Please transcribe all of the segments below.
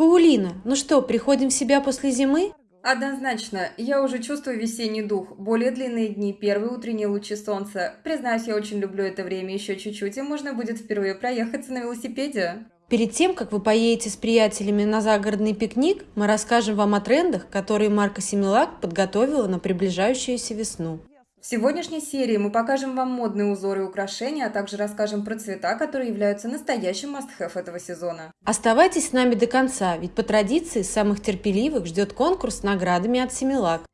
Паулина, ну что, приходим в себя после зимы? Однозначно, я уже чувствую весенний дух, более длинные дни, первые утренние лучи солнца. Признаюсь, я очень люблю это время еще чуть-чуть, и можно будет впервые проехаться на велосипеде. Перед тем, как вы поедете с приятелями на загородный пикник, мы расскажем вам о трендах, которые марка Симилак подготовила на приближающуюся весну. В сегодняшней серии мы покажем вам модные узоры и украшения, а также расскажем про цвета, которые являются настоящим must-have этого сезона. Оставайтесь с нами до конца, ведь по традиции самых терпеливых ждет конкурс с наградами от Семилак.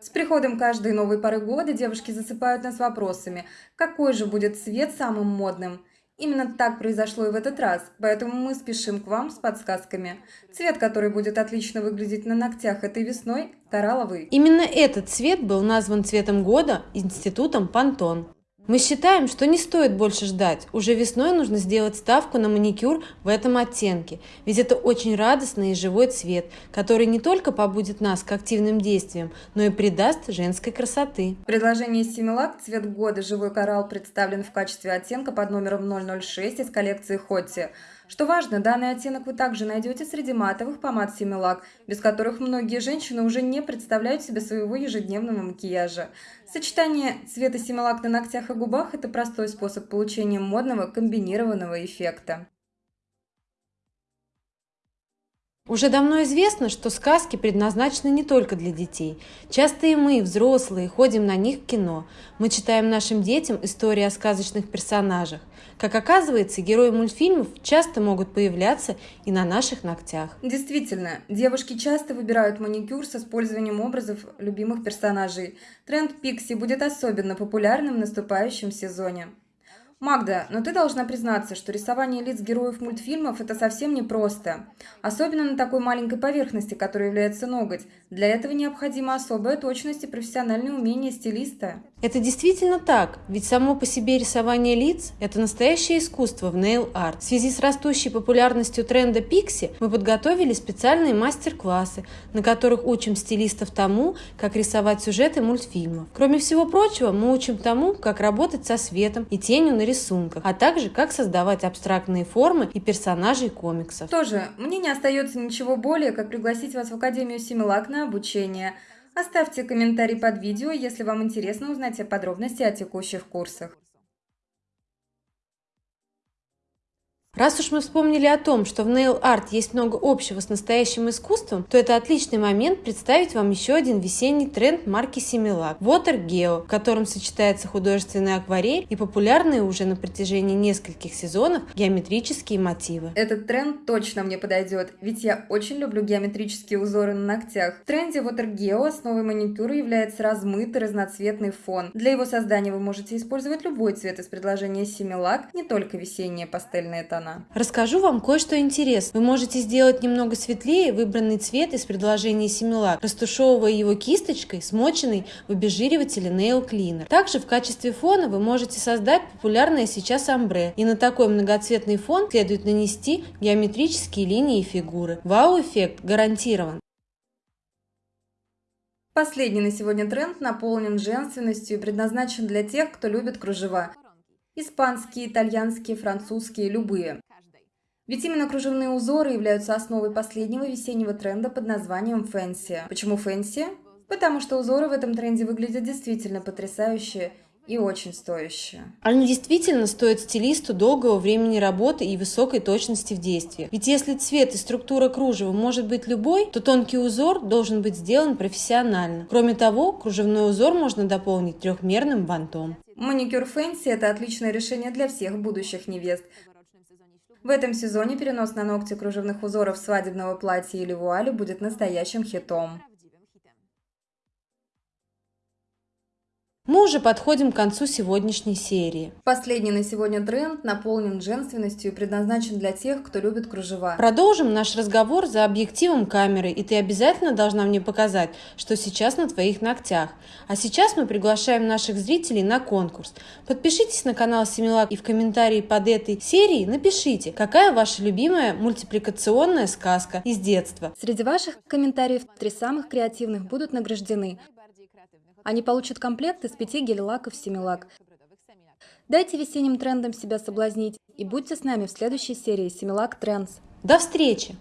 С приходом каждой новой поры года девушки засыпают нас вопросами, какой же будет цвет самым модным – Именно так произошло и в этот раз, поэтому мы спешим к вам с подсказками. Цвет, который будет отлично выглядеть на ногтях этой весной – коралловый. Именно этот цвет был назван цветом года институтом Пантон. Мы считаем, что не стоит больше ждать. Уже весной нужно сделать ставку на маникюр в этом оттенке, ведь это очень радостный и живой цвет, который не только побудет нас к активным действиям, но и придаст женской красоты. В предложении Симилак цвет года живой коралл представлен в качестве оттенка под номером 006 из коллекции Хотти. Что важно, данный оттенок вы также найдете среди матовых помад Симилак, без которых многие женщины уже не представляют себе своего ежедневного макияжа. Сочетание цвета Симилак на ногтях и губах – это простой способ получения модного комбинированного эффекта. Уже давно известно, что сказки предназначены не только для детей. Часто и мы, взрослые, ходим на них в кино. Мы читаем нашим детям истории о сказочных персонажах. Как оказывается, герои мультфильмов часто могут появляться и на наших ногтях. Действительно, девушки часто выбирают маникюр с использованием образов любимых персонажей. Тренд Пикси будет особенно популярным в наступающем сезоне. Магда, но ты должна признаться, что рисование лиц героев мультфильмов – это совсем непросто. Особенно на такой маленькой поверхности, которая является ноготь. Для этого необходима особая точность и профессиональное умение стилиста. Это действительно так, ведь само по себе рисование лиц – это настоящее искусство в нейл-арт. В связи с растущей популярностью тренда Пикси мы подготовили специальные мастер-классы, на которых учим стилистов тому, как рисовать сюжеты мультфильмов. Кроме всего прочего, мы учим тому, как работать со светом и тенью на рисунках, а также как создавать абстрактные формы и персонажей комиксов. Тоже, мне не остается ничего более, как пригласить вас в Академию Симилак на обучение – Оставьте комментарий под видео, если вам интересно узнать подробности о текущих курсах. Раз уж мы вспомнили о том, что в Nail Art есть много общего с настоящим искусством, то это отличный момент представить вам еще один весенний тренд марки Similac – Water Geo, в котором сочетается художественная акварель и популярные уже на протяжении нескольких сезонов геометрические мотивы. Этот тренд точно мне подойдет, ведь я очень люблю геометрические узоры на ногтях. В тренде Water Geo основой маникюра является размытый разноцветный фон. Для его создания вы можете использовать любой цвет из предложения Similac, не только весенние пастельные тона она. Расскажу вам кое-что интересное. Вы можете сделать немного светлее выбранный цвет из предложения Similac, растушевывая его кисточкой, смоченной в обезжиривателе Nail Cleaner. Также в качестве фона вы можете создать популярное сейчас амбре. И на такой многоцветный фон следует нанести геометрические линии и фигуры. Вау-эффект гарантирован. Последний на сегодня тренд наполнен женственностью и предназначен для тех, кто любит кружева. Испанские, итальянские, французские, любые. Ведь именно кружевные узоры являются основой последнего весеннего тренда под названием fancy. Почему fancy? Потому что узоры в этом тренде выглядят действительно потрясающе и очень стоящие. Они действительно стоят стилисту долгого времени работы и высокой точности в действии. Ведь если цвет и структура кружева может быть любой, то тонкий узор должен быть сделан профессионально. Кроме того, кружевной узор можно дополнить трехмерным бантом. Маникюр Фэнси – это отличное решение для всех будущих невест. В этом сезоне перенос на ногти кружевных узоров свадебного платья или вуали будет настоящим хитом. Мы уже подходим к концу сегодняшней серии. Последний на сегодня тренд наполнен женственностью и предназначен для тех, кто любит кружева. Продолжим наш разговор за объективом камеры, и ты обязательно должна мне показать, что сейчас на твоих ногтях. А сейчас мы приглашаем наших зрителей на конкурс. Подпишитесь на канал Семилак и в комментарии под этой серией напишите, какая ваша любимая мультипликационная сказка из детства. Среди ваших комментариев три самых креативных будут награждены. Они получат комплект из пяти гель-лаков «Семилак». Дайте весенним трендам себя соблазнить и будьте с нами в следующей серии Семилак Трендс. До встречи!